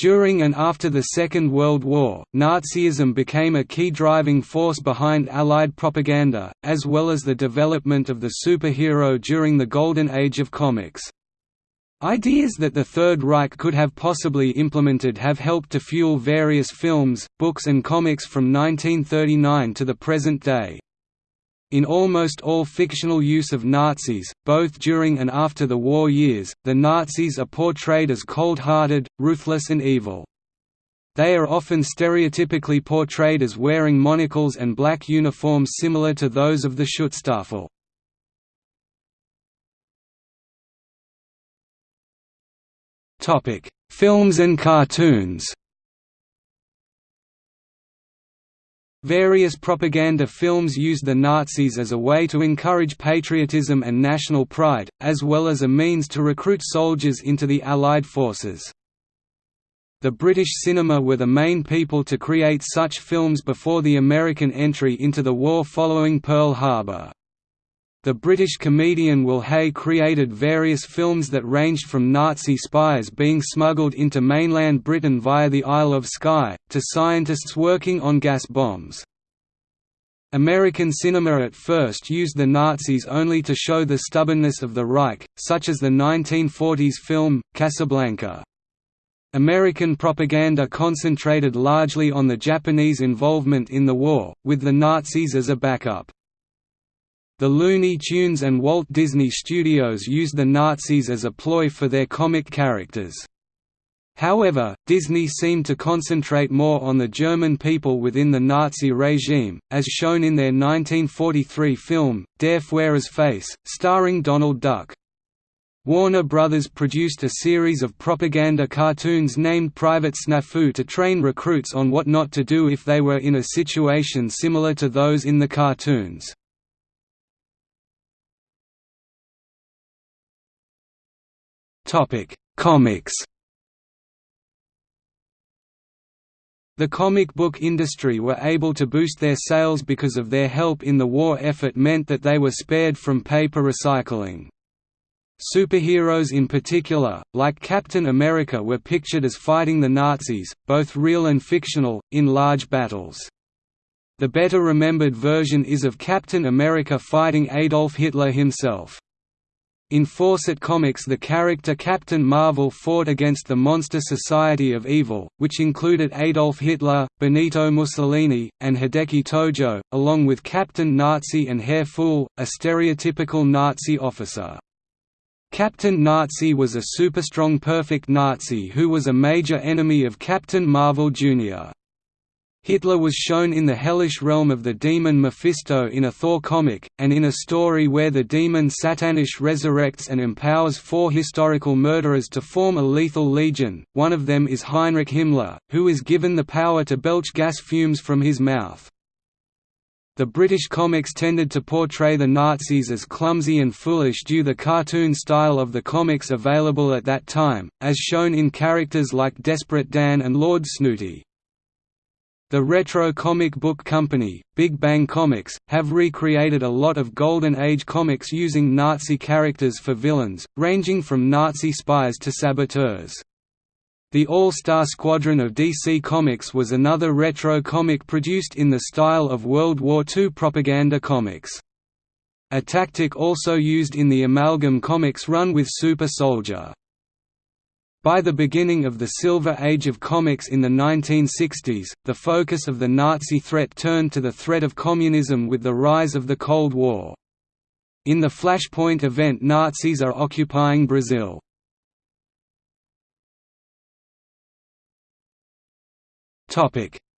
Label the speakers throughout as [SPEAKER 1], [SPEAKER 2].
[SPEAKER 1] During and after the Second World War, Nazism became a key driving force behind Allied propaganda, as well as the development of the superhero during the Golden Age of comics. Ideas that the Third Reich could have possibly implemented have helped to fuel various films, books and comics from 1939 to the present day. In almost all fictional use of Nazis, both during and after the war years, the Nazis are portrayed as cold-hearted, ruthless and evil. They are often stereotypically portrayed as wearing monocles and black uniforms similar to those of the Schutzstaffel. Films and cartoons. Various propaganda films used the Nazis as a way to encourage patriotism and national pride, as well as a means to recruit soldiers into the Allied forces. The British cinema were the main people to create such films before the American entry into the war following Pearl Harbor. The British comedian Will Hay created various films that ranged from Nazi spies being smuggled into mainland Britain via the Isle of Skye, to scientists working on gas bombs. American cinema at first used the Nazis only to show the stubbornness of the Reich, such as the 1940s film, Casablanca. American propaganda concentrated largely on the Japanese involvement in the war, with the Nazis as a backup. The Looney Tunes and Walt Disney Studios used the Nazis as a ploy for their comic characters. However, Disney seemed to concentrate more on the German people within the Nazi regime, as shown in their 1943 film, Der Führer's Face, starring Donald Duck. Warner Brothers produced a series of propaganda cartoons named Private Snafu to train recruits on what not to do if they were in a situation similar to those in the cartoons. Topic: Comics. The comic book industry were able to boost their sales because of their help in the war effort meant that they were spared from paper recycling. Superheroes in particular, like Captain America were pictured as fighting the Nazis, both real and fictional, in large battles. The better remembered version is of Captain America fighting Adolf Hitler himself. In Fawcett Comics the character Captain Marvel fought against the Monster Society of Evil, which included Adolf Hitler, Benito Mussolini, and Hideki Tojo, along with Captain Nazi and Herr Pfuhl, a stereotypical Nazi officer. Captain Nazi was a super-strong perfect Nazi who was a major enemy of Captain Marvel Jr. Hitler was shown in the hellish realm of the demon Mephisto in a Thor comic, and in a story where the demon Satannish resurrects and empowers four historical murderers to form a lethal legion, one of them is Heinrich Himmler, who is given the power to belch gas fumes from his mouth. The British comics tended to portray the Nazis as clumsy and foolish due to the cartoon style of the comics available at that time, as shown in characters like Desperate Dan and Lord Snooty. The Retro Comic Book Company, Big Bang Comics, have recreated a lot of Golden Age comics using Nazi characters for villains, ranging from Nazi spies to saboteurs. The All-Star Squadron of DC Comics was another retro comic produced in the style of World War II propaganda comics. A tactic also used in the Amalgam comics run with Super Soldier. By the beginning of the Silver Age of comics in the 1960s, the focus of the Nazi threat turned to the threat of communism with the rise of the Cold War. In the Flashpoint event Nazis are occupying Brazil.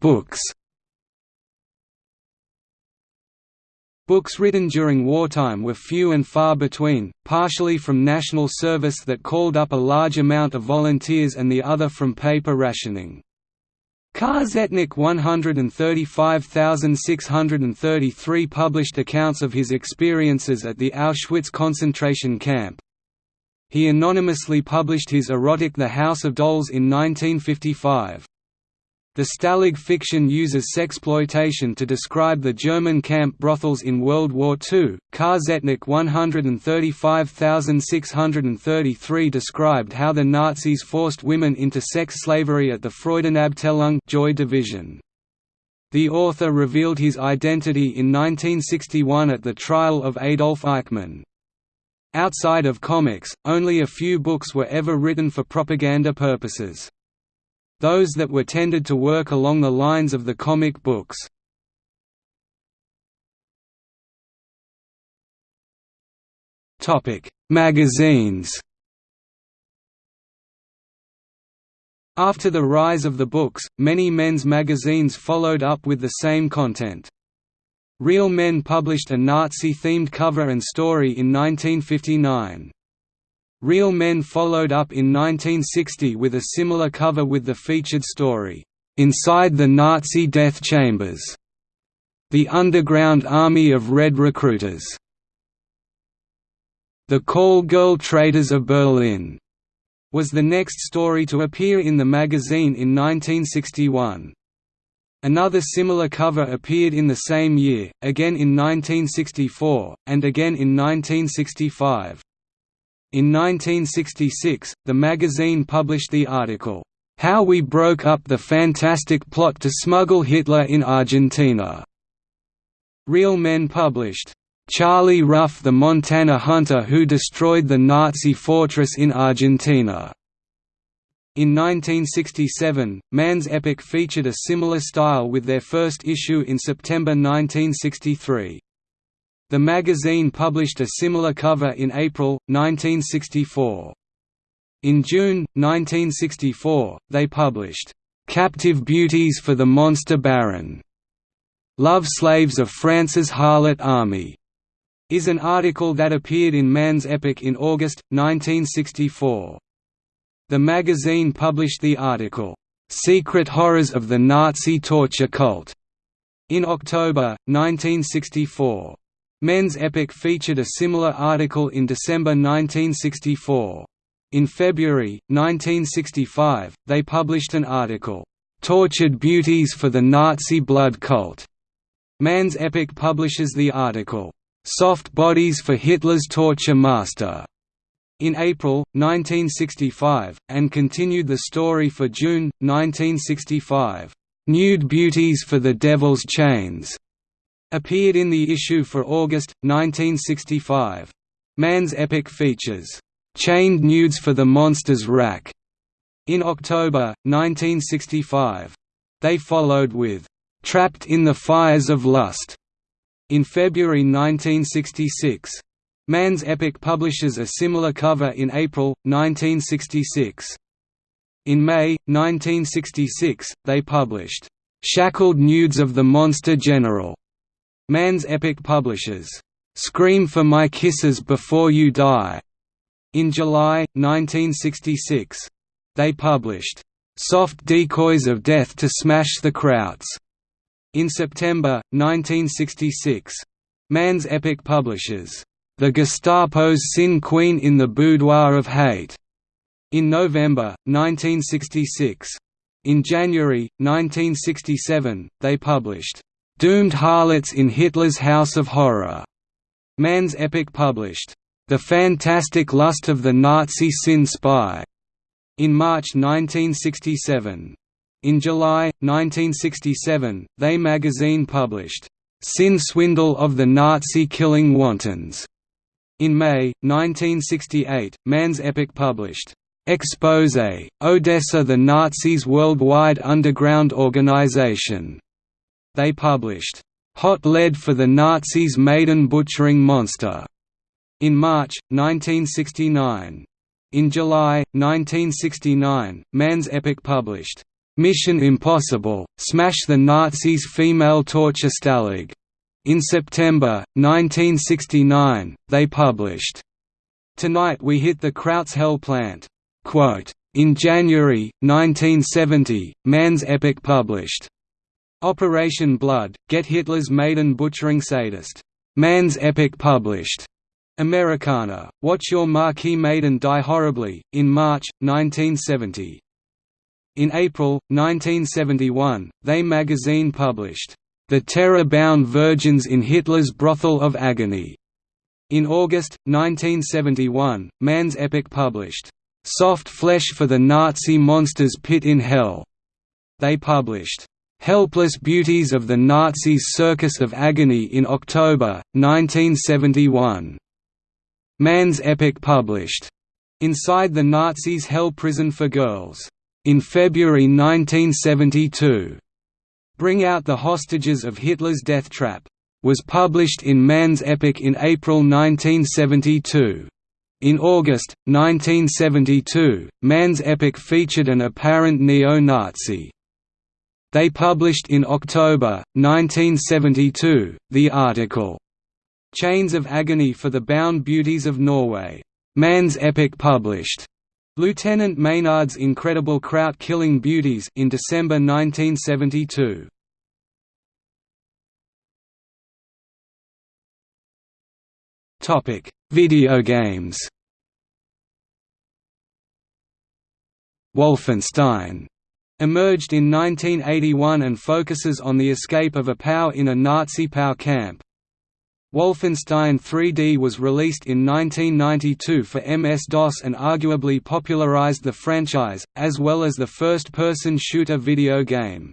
[SPEAKER 1] Books Books written during wartime were few and far between, partially from national service that called up a large amount of volunteers and the other from paper rationing. Ka-Tzetnik 135,633 published accounts of his experiences at the Auschwitz concentration camp. He anonymously published his erotic The House of Dolls in 1955. The Stalag fiction uses sexploitation to describe the German camp brothels in World War II. Ka-Tzetnik 135633 described how the Nazis forced women into sex slavery at the Freudenabteilung Joy Division. The author revealed his identity in 1961 at the trial of Adolf Eichmann. Outside of comics, only a few books were ever written for propaganda purposes those that were tended to work along the lines of the comic books. Magazines After the rise of the books, many men's magazines followed up with the same content. Real Men published a Nazi-themed cover and story in 1959. Real Men followed up in 1960 with a similar cover with the featured story, "'Inside the Nazi Death Chambers' The Underground Army of Red Recruiters' The Call Girl Traitors of Berlin' was the next story to appear in the magazine in 1961. Another similar cover appeared in the same year, again in 1964, and again in 1965. In 1966, the magazine published the article, "'How We Broke Up the Fantastic Plot to Smuggle Hitler in Argentina". Real Men published, "'Charlie Ruff the Montana Hunter Who Destroyed the Nazi Fortress in Argentina". In 1967, Man's Epic featured a similar style with their first issue in September 1963. The magazine published a similar cover in April, 1964. In June, 1964, they published, "'Captive Beauties for the Monster Baron' Love Slaves of France's Harlot Army' is an article that appeared in Man's Epic in August, 1964. The magazine published the article, "'Secret Horrors of the Nazi Torture Cult' in October, 1964. Men's Epic featured a similar article in December 1964. In February, 1965, they published an article, "'Tortured Beauties for the Nazi Blood Cult". Man's Epic publishes the article, "'Soft Bodies for Hitler's Torture Master' in April, 1965, and continued the story for June, 1965, "'Nude Beauties for the Devil's Chains' Appeared in the issue for August, 1965. Man's Epic features, "'Chained Nudes for the Monsters Rack' in October, 1965. They followed with, "'Trapped in the Fires of Lust' in February 1966. Man's Epic publishes a similar cover in April, 1966. In May, 1966, they published, "'Shackled Nudes of the Monster General' Man's Epic publishers, "'Scream for My Kisses Before You Die' in July, 1966. They published, "'Soft Decoys of Death to Smash the Krauts' in September, 1966. Man's Epic publishers, "'The Gestapo's Sin Queen in the Boudoir of Hate' in November, 1966. In January, 1967, they published Doomed Harlots in Hitler's House of Horror. Man's Epic published, The Fantastic Lust of the Nazi Sin Spy, in March 1967. In July, 1967, They magazine published, Sin Swindle of the Nazi Killing Wantons. In May, 1968, Man's Epic published, Expose, Odessa the Nazis' worldwide underground organization they published, "'Hot Lead for the Nazis' Maiden Butchering Monster' in March, 1969. In July, 1969, Man's Epic published, "'Mission Impossible, Smash the Nazis' Female Torture Stalag' in September, 1969, they published, Tonight We Hit the Krauts Hell Plant. Quote, in January, 1970, Man's Epic published, Operation Blood, Get Hitler's Maiden Butchering Sadist. Man's Epic published. Americana, Watch Your Marquee Maiden Die Horribly, in March, 1970. In April, 1971, They magazine published, "'The Terror-Bound Virgins in Hitler's Brothel of Agony'". In August, 1971, Man's Epic published, "'Soft Flesh for the Nazi Monsters Pit in Hell'". They published, "'Helpless Beauties of the Nazis' Circus of Agony' in October, 1971. Man's Epic published, "'Inside the Nazis' Hell Prison for Girls' In February 1972, Bring Out the Hostages of Hitler's Death Trap was published in Man's Epic in April 1972. In August, 1972, Man's Epic featured an apparent neo-Nazi. They published in October, 1972, the article, "'Chains of Agony for the Bound Beauties of Norway' Man's Epic published Lieutenant Maynard's Incredible Kraut-Killing Beauties in December 1972. Topic: Video games. Wolfenstein emerged in 1981 and focuses on the escape of a POW in a Nazi POW camp. Wolfenstein 3D was released in 1992 for MS-DOS and arguably popularized the franchise, as well as the first-person shooter video game.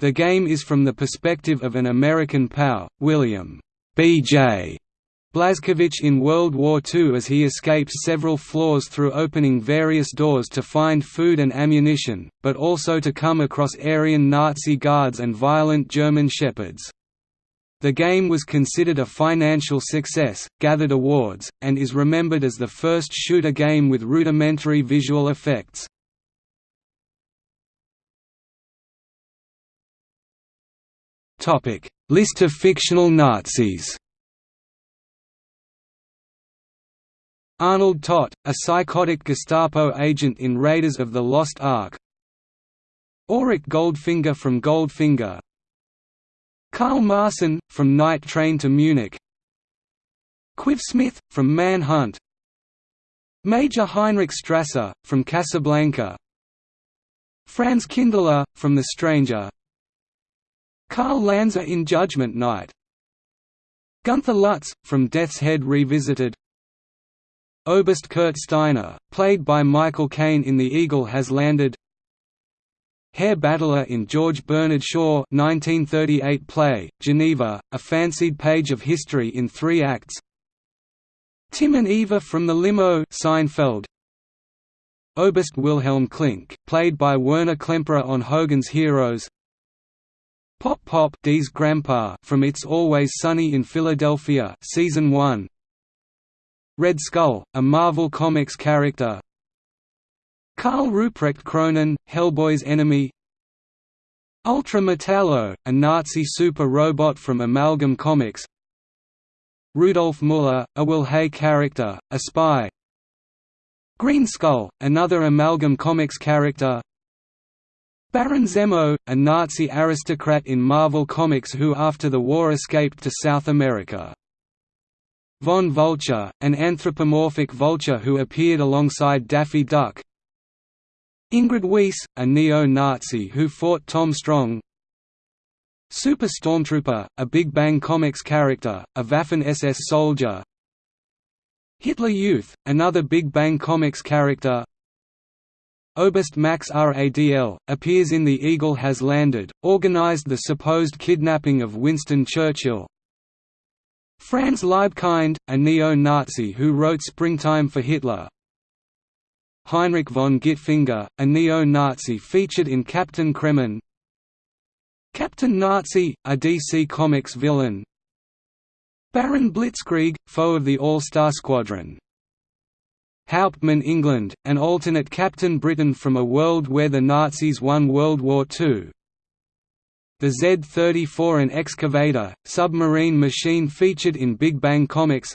[SPEAKER 1] The game is from the perspective of an American POW, William B.J. Blazkowicz in World War II as he escapes several floors through opening various doors to find food and ammunition, but also to come across Aryan Nazi guards and violent German shepherds. The game was considered a financial success, gathered awards, and is remembered as the first shooter game with rudimentary visual effects. List of fictional Nazis Arnold Toht, a psychotic Gestapo agent in Raiders of the Lost Ark. Auric Goldfinger from Goldfinger. Karl Marsen, from Night Train to Munich. Quive-Smith, from Manhunt. Major Heinrich Strasser, from Casablanca. Franz Kindler, from The Stranger. Karl Lanza in Judgment Night. Gunther Lutz, from Death's Head Revisited Oberst Kurt Steiner, played by Michael Caine in The Eagle Has Landed Herr Battler in George Bernard Shaw 1938 play, Geneva, a fancied page of history in three acts Tim and Eva from the Limo Seinfeld Oberst Wilhelm Klink, played by Werner Klemperer on Hogan's Heroes Pop Pop Dee's grandpa from It's Always Sunny in Philadelphia season 1 Red Skull, a Marvel Comics character. Karl Ruprecht Kroenen, Hellboy's enemy. Ultra Metallo, a Nazi super robot from Amalgam Comics. Rudolf Muller, a Will Hay character, a spy. Green Skull, another Amalgam Comics character. Baron Zemo, a Nazi aristocrat in Marvel Comics who after the war escaped to South America. Von Vulture, an anthropomorphic vulture who appeared alongside Daffy Duck. Ingrid Weiss, a neo-Nazi who fought Tom Strong. Super Stormtrooper, a Big Bang Comics character, a Waffen-SS soldier. Hitler Youth, another Big Bang Comics character. Oberst Max Radl, appears in The Eagle Has Landed, organized the supposed kidnapping of Winston Churchill Franz Liebkind, a neo-Nazi who wrote Springtime for Hitler. Heinrich von Gitfinger, a neo-Nazi featured in Captain Kremmen. Captain Nazi, a DC Comics villain. Baron Blitzkrieg, foe of the All-Star Squadron. Hauptmann England, an alternate Captain Britain from a world where the Nazis won World War II the Z-34 and Excavator, submarine machine featured in Big Bang Comics.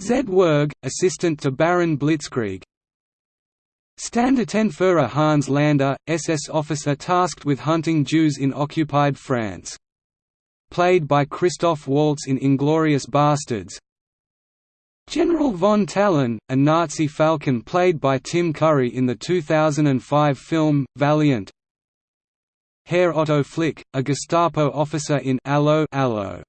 [SPEAKER 1] Zed-Werg, assistant to Baron Blitzkrieg. Standartenführer Hans Landa, SS officer tasked with hunting Jews in occupied France. Played by Christoph Waltz in Inglourious Basterds. General von Talon, a Nazi falcon played by Tim Curry in the 2005 film, Valiant Herr Otto Flick, a Gestapo officer in Allo, Allo.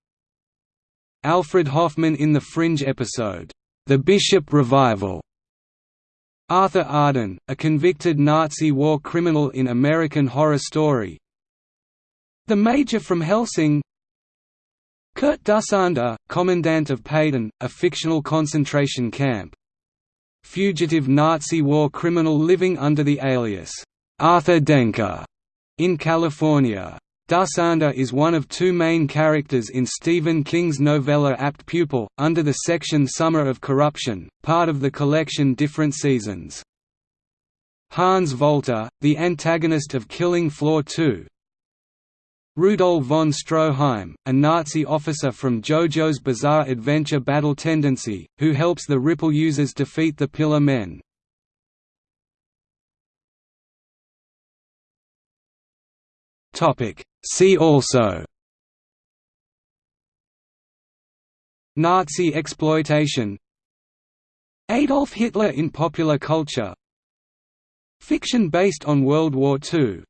[SPEAKER 1] Alfred Hoffman in the Fringe episode, The Bishop Revival Arthur Arden, a convicted Nazi war criminal in American Horror Story The Major from Hellsing. Kurt Dussander, Commandant of Payton, a fictional concentration camp Fugitive Nazi war criminal living under the alias, Arthur Denker, in California. Dussander is one of two main characters in Stephen King's novella Apt Pupil, under the section Summer of Corruption, part of the collection Different Seasons. Hans Volter, the antagonist of Killing Floor 2 Rudolf von Stroheim, a Nazi officer from JoJo's Bizarre Adventure Battle Tendency, who helps the Ripple users defeat the Pillar Men. See also Nazi exploitation Adolf Hitler in popular culture Fiction based on World War II